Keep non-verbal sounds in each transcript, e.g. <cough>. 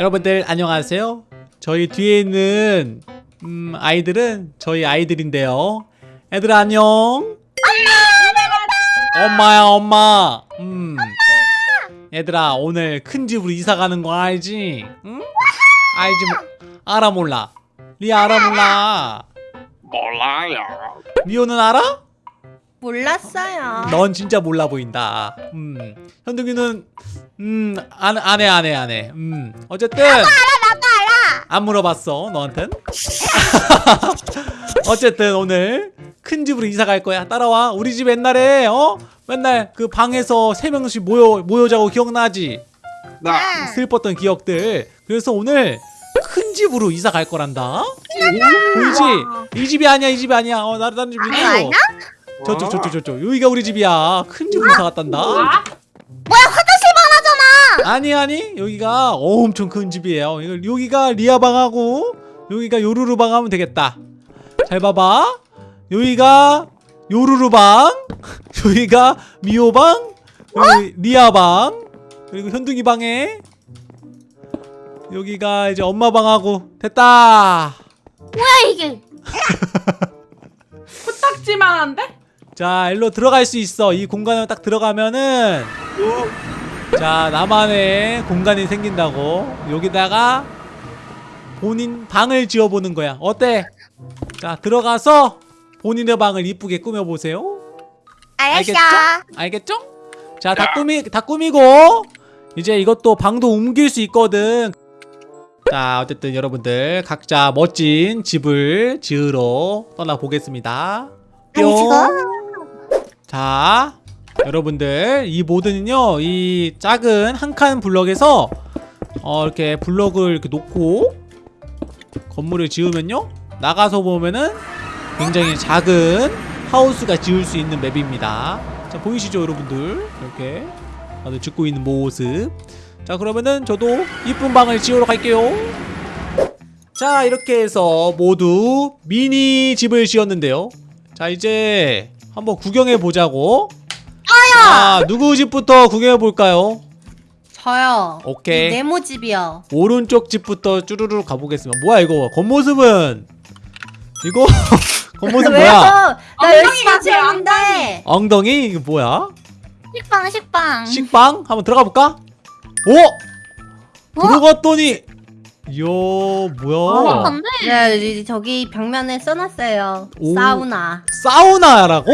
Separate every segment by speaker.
Speaker 1: 여러분들 안녕하세요. 저희 뒤에 있는 음, 아이들은 저희 아이들인데요. 애들 안녕. 엄마야 엄마. 음. 얘들아 오늘 큰 집으로 이사 가는 거 알지? 응? 알지 뭐, 알아 몰라. 리아 알아 몰라.
Speaker 2: 몰라요.
Speaker 1: 미호는 알아?
Speaker 3: 몰랐어요.
Speaker 1: 넌 진짜 몰라 보인다. 음. 현둥이는 음, 안, 안 해, 안 해, 안 해. 음. 어쨌든. 나도 알아, 나도 알아. 안 물어봤어, 너한텐. <laughs> 어쨌든 오늘 큰 집으로 이사 갈 거야. 따라와. 우리 집 옛날에, 어? 맨날 그 방에서 세 명씩 모여, 모여 자고 기억나지?
Speaker 2: 네.
Speaker 1: 슬펐던 기억들. 그래서 오늘 큰 집으로 이사 갈 거란다. 보이지? 이 집이 아니야, 이 집이 아니야. 어, 나도 다른 집이고. 저쪽, 저쪽, 저쪽. 여기가 우리 집이야. 큰 집으로 이사 갔단다.
Speaker 3: 뭐야 화장실만 하잖아.
Speaker 1: 아니 아니 여기가 엄청 큰 집이에요 여기가 리아 방하고 여기가 요루루 방 하면 되겠다 잘 봐봐 여기가 요루루 방 <laughs> 여기가 미호 방 여기 리아 방 그리고 현둥이 방에 여기가 이제 엄마 방하고 됐다
Speaker 3: 뭐야 이게? <laughs>
Speaker 4: 코딱지만 한데?
Speaker 1: 자 일로 들어갈 수 있어. 이 공간에 딱 들어가면은 자 나만의 공간이 생긴다고. 여기다가 본인 방을 지어보는 거야. 어때? 자 들어가서 본인의 방을 이쁘게 꾸며보세요.
Speaker 3: 알겠어.
Speaker 1: 알겠죠? 자 다 꾸미 다 꾸미고 이제 이것도 방도 옮길 수 있거든. 자 어쨌든 여러분들 각자 멋진 집을 지으러 떠나 보겠습니다. 뿅 자, 여러분들 이 모드는요 이 작은 한 칸 블럭에서 어 이렇게 블럭을 이렇게 놓고 건물을 지으면요 나가서 보면은 굉장히 작은 하우스가 지을 수 있는 맵입니다. 자 보이시죠 여러분들 이렇게 다들 짓고 있는 모습. 자 그러면은 저도 이쁜 방을 지으러 갈게요. 자 이렇게 해서 모두 미니 집을 지었는데요. 자 이제 한번 구경해 보자고. 자 누구 집부터 구경해 볼까요?
Speaker 3: 저요.
Speaker 1: 오케이.
Speaker 3: 이 네모 집이요.
Speaker 1: 오른쪽 집부터 쭈루루 가보겠습니다. 뭐야 이거 겉모습은 이거 <laughs> 겉모습? 뭐야?
Speaker 3: 나
Speaker 4: 엉덩이
Speaker 3: 열심히 지었는데.
Speaker 1: 엉덩이 이거 뭐야?
Speaker 3: 식빵 식빵.
Speaker 1: 식빵 한번 들어가 볼까? 오 들어갔더니 이야 뭐야?
Speaker 3: 네 이- 저기 벽면에 써놨어요.
Speaker 1: 오.
Speaker 3: 사우나.
Speaker 1: 사우나라고?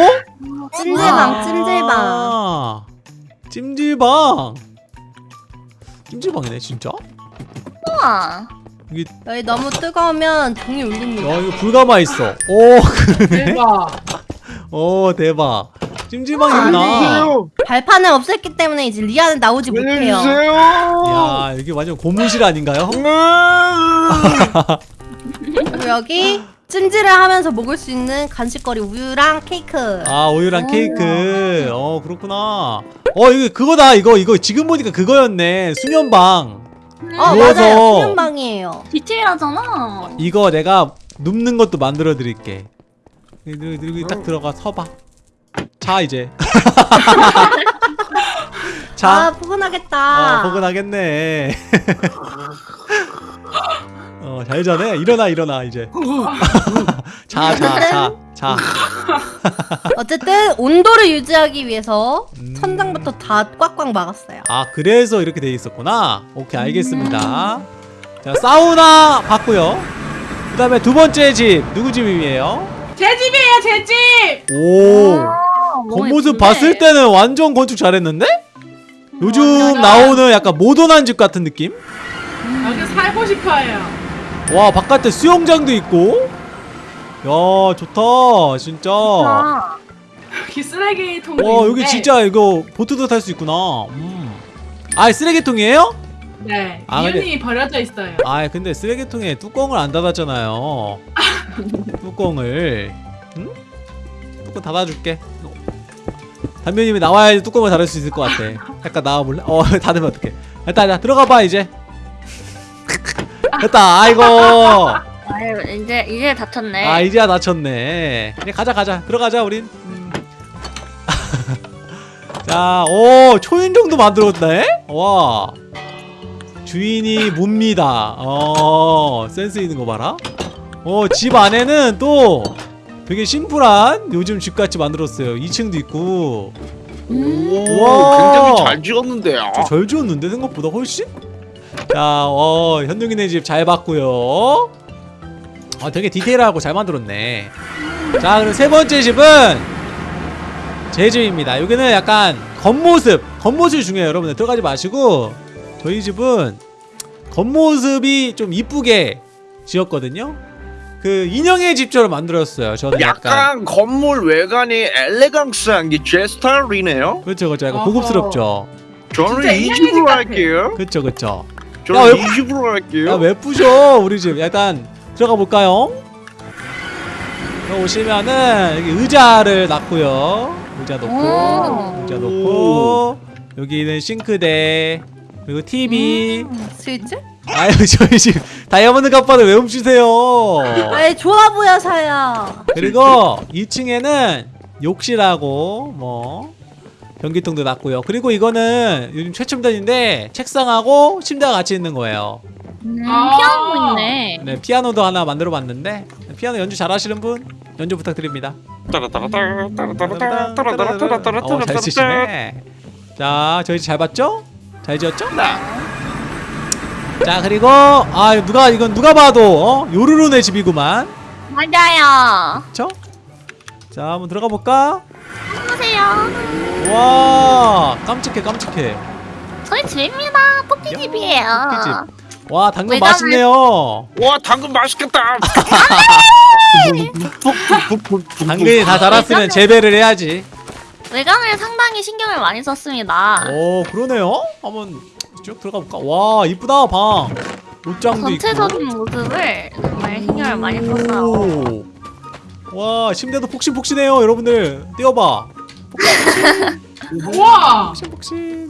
Speaker 3: 찜질방 찜질방.
Speaker 1: 아, 찜질방. 찜질방이네 진짜?
Speaker 3: 우와.
Speaker 1: 이게
Speaker 3: 여기 너무 뜨거우면 종이 울립니다.
Speaker 1: 야 이거 불가마 있어. 오 그러네.
Speaker 4: 대박.
Speaker 1: 오 대박. 찜질방이구나.
Speaker 2: 알려주세요.
Speaker 3: 발판을 없앴기 때문에 이제 리아는 나오지 못해요.
Speaker 2: 알려주세요.
Speaker 1: 야 여기 완전 고문실 아닌가요?
Speaker 3: 그리고 여기 찜질을 하면서 먹을 수 있는 간식거리 우유랑 케이크.
Speaker 1: 아 우유랑
Speaker 3: 오.
Speaker 1: 케이크. 어 그렇구나. 어 이거 그거다 이거 이거 지금 보니까 그거였네 수면방.
Speaker 3: 어
Speaker 1: 누워서.
Speaker 3: 맞아요. 수면방이에요.
Speaker 5: 디테일하잖아.
Speaker 1: 이거 내가 눕는 것도 만들어 드릴게. 여기 딱 들어가 서봐. 자 이제. <laughs>
Speaker 3: 아
Speaker 1: 자.
Speaker 3: 포근하겠다.
Speaker 1: 어 포근하겠네. <laughs> 어 잘 자네. 일어나 일어나 이제. <laughs> 자 자 자 자.
Speaker 3: 어쨌든 온도를 유지하기 위해서
Speaker 1: 음.
Speaker 3: 천장부터 다 꽉꽉 막았어요.
Speaker 1: 아 그래서 이렇게 돼 있었구나 오케이 알겠습니다 자 사우나 봤고요 그 다음에 두 번째 집 누구 집이에요?
Speaker 4: 제 집이에요, 제 집.
Speaker 1: 오 겉모습 봤을 때는 완전 건축 잘했는데? 요즘
Speaker 4: 완전.
Speaker 1: 나오는 약간 모던한 집 같은 느낌?
Speaker 4: 여기 살고 싶어요.
Speaker 1: 와 바깥에 수영장도 있고 야 좋다 진짜 와
Speaker 4: 여기 쓰레기통도 있는데.
Speaker 1: 여기 진짜 이거 보트도 탈 수 있구나 음. 아 쓰레기통이에요?
Speaker 4: 네.
Speaker 1: 아, 근데-
Speaker 4: 이윤이 버려져 있어요.
Speaker 1: 아 근데 쓰레기통에 뚜껑을 안 닫았잖아요 <laughs> 뚜껑을 응? 뚜껑 닫아줄게 담배님이 나와야지 뚜껑을 닫을 수 있을 것 같아 약간 나와볼래? 어 <laughs> 닫으면 어떡해 됐다 자 들어가봐 이제 됐다 아이고
Speaker 5: 아유, 이제 이제 다쳤네.
Speaker 1: 아 이제야 닫혔네 이제 가자 가자 들어가자 우린 음. <laughs> 자오 초인종도 만들었네 와 주인이 뭡니다. 어, 센스 있는 거 봐라. 어, 집 안에는 또 되게 심플한 요즘 집같이 만들었어요. 2층도 있고.
Speaker 2: 오,
Speaker 1: 와.
Speaker 2: 굉장히 잘 지었는데요.
Speaker 1: 좀잘 지었는데 생각보다 훨씬? 자, 어, 현둥이네 집 잘 봤고요. 어, 되게 디테일하고 잘 만들었네. 자, 그럼 세 번째 집은 제 집입니다. 여기는 약간 겉모습, 겉모습이 중요해요, 여러분들. 들어가지 마시고 저희 집은 겉모습이 좀 이쁘게 지었거든요. 그 인형의 집처럼 만들었어요. 저는 약간,
Speaker 2: 약간 건물 외관이 엘레강스한 게 제 스타일이네요.
Speaker 1: 그렇죠, 그렇죠. 약간
Speaker 4: 어허.
Speaker 1: 고급스럽죠.
Speaker 2: 저는
Speaker 4: 진짜
Speaker 2: 이
Speaker 4: 인형의
Speaker 2: 집으로
Speaker 4: 같아.
Speaker 2: 할게요.
Speaker 1: 그렇죠, 그렇죠.
Speaker 2: 저는
Speaker 1: 왜-
Speaker 2: 이 집으로 할게요.
Speaker 1: 야왜 부셔 우리 집 일단 들어가 볼까요? 들어오시면은 여기 의자를 놨고요 의자 놓고
Speaker 5: 오.
Speaker 1: 의자 놓고 여기는 싱크대 그리고 TV
Speaker 3: 음, 스위치?
Speaker 1: 아유 <laughs> 저희 집 다이아몬드 갑바를 왜 훔치세요
Speaker 3: 아이 좋아 보여서요.
Speaker 1: 그리고 2층에는 욕실하고 뭐 변기통도 놨고요 그리고 이거는 요즘 최첨단인데 책상하고 침대가 같이 있는 거예요
Speaker 5: 음,
Speaker 4: 아.
Speaker 5: 피아노 있네.
Speaker 1: 네 피아노도 하나 만들어 봤는데 피아노 연주 잘 하시는 분 연주 부탁드립니다. 어, 잘 치시네. 자 저희 잘 봤죠? 잘 지었죠? 자 그리고 아 누가 이건 누가 봐도 어? 요루루네 집이구만.
Speaker 5: 맞아요.
Speaker 1: 그쵸? 자 한번 들어가 볼까?
Speaker 5: 보세요.
Speaker 1: 와 깜찍해 깜찍해.
Speaker 5: 저희 집입니다. 토끼 집이에요.
Speaker 1: 토끼집. 와 당근
Speaker 5: 외관을-
Speaker 1: 맛있네요.
Speaker 2: 와 당근 맛있겠다. <laughs>
Speaker 1: 당근이 다 자랐으면 재배를 해야지.
Speaker 5: 외관을 상당히 신경을 많이 썼습니다.
Speaker 1: 오 그러네요. 한번 쭉 들어가 볼까? 와 이쁘다 방. 옷장도 있고.
Speaker 5: 전체적인 모습을 정말 신경을 많이 썼어요.
Speaker 1: 오. 와 침대도 폭신폭신해요 여러분들 띄워봐
Speaker 4: 우와.
Speaker 1: 폭신폭신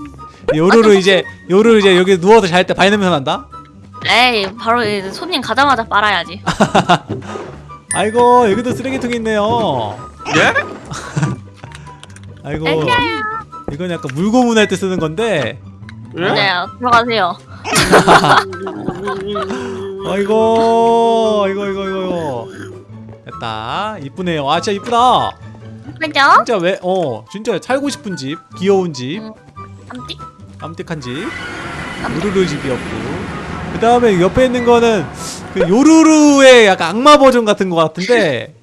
Speaker 1: 요루루 이제 요루루 이제 여기 누워서 잘때 발냄새 난다
Speaker 5: 에이, 바로 이제 손님 가자마자 빨아야지. <laughs>
Speaker 1: 아이고 여기도 쓰레기통이 있네요
Speaker 2: 예? <laughs>
Speaker 1: 아이고. 이건 약간 물고문 할 때 쓰는 건데
Speaker 2: 예?
Speaker 5: 네, 들어가세요. <laughs>
Speaker 1: 아이고 이거 이거 이거 이거 됐다. 이쁘네요. 아 진짜 이쁘다.
Speaker 5: 그죠?
Speaker 1: 진짜 왜 어 진짜 살고 싶은 집 귀여운 집.
Speaker 5: 암띠?
Speaker 1: 깜찍한 집. 요루루 집이었고. 그 다음에 옆에 있는 거는 그 요루루의 약간 악마 버전 같은 거 같은데.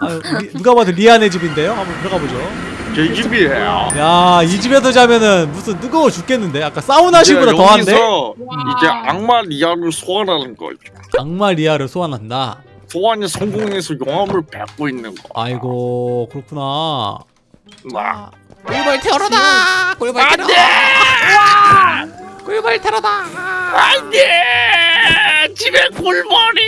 Speaker 1: 아, 리- 누가 봐도 리아네 집인데요? 한번 들어가 보죠
Speaker 2: 제 집이에요.
Speaker 1: 야 이 집에서 자면은 무슨 뜨거워 죽겠는데? 아까 사우나실보다 더한데.
Speaker 2: 이제 악마 리아를 소환하는 거죠.
Speaker 1: 악마 리아를 소환한다?
Speaker 2: 소환이 성공해서 용암을 뱉고 있는 거.
Speaker 1: 아이고 그렇구나.
Speaker 2: 막
Speaker 1: 꿀벌 테러다! 꿀벌 테러 꿀벌 테러다!
Speaker 2: 안 돼! 집에 꿀벌이.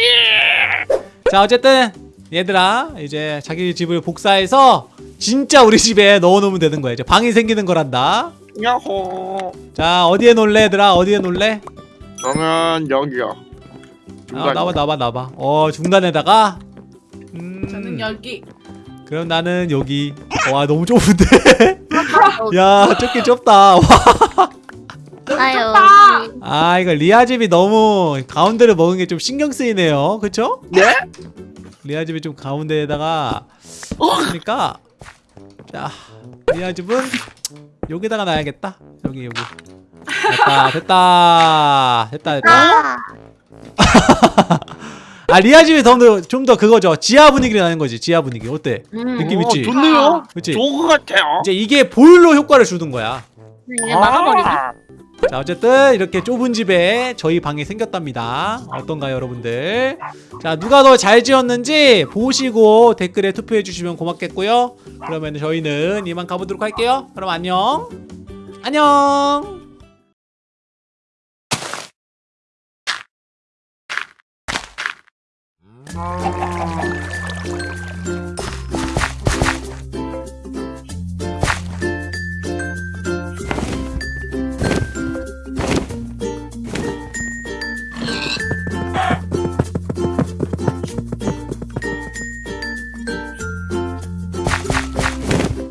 Speaker 1: 자 어쨌든 얘들아 이제 자기 집을 복사해서 진짜 우리 집에 넣어놓으면 되는 거야 이제. 방이 생기는 거란다.
Speaker 2: 야호.
Speaker 1: 자 어디에 놀래 얘들아? 어디에 놀래?
Speaker 2: 저는 여기요.
Speaker 1: 아. 나와 나와 나와. 어 중간에다가? 음.
Speaker 4: 저는 여기.
Speaker 1: 그럼 나는 여기. 와 너무 좁은데? <laughs> 야 좁긴 좁다. 와,
Speaker 5: 아유.
Speaker 1: 아 이거 리아 집이 너무 가운데를 먹은 게 좀 신경 쓰이네요. 그쵸?
Speaker 2: 네?
Speaker 1: 리아 집이 좀 가운데에다가 그러니까 자 리아 집은 여기다가 놔야겠다. 여기 여기. 됐다 됐다 됐다 됐다.
Speaker 5: 아,
Speaker 1: 아 리아 집이 좀더 그거죠. 지하 분위기를 나는 거지 지하 분위기. 어때?
Speaker 5: 음,
Speaker 1: 느낌
Speaker 2: 어,
Speaker 1: 있지?
Speaker 2: 좋네요.
Speaker 1: 그치?
Speaker 2: 좋은 것 같아요.
Speaker 1: 이제 이게 보일러 효과를 주는 거야.
Speaker 5: 이제 막아버리기.
Speaker 1: 자 어쨌든 이렇게 좁은 집에 저희 방이 생겼답니다. 어떤가요 여러분들? 자 누가 더 잘 지었는지 보시고 댓글에 투표해 주시면 고맙겠고요. 그러면 저희는 이만 가보도록 할게요. 그럼 안녕. 안녕. 음.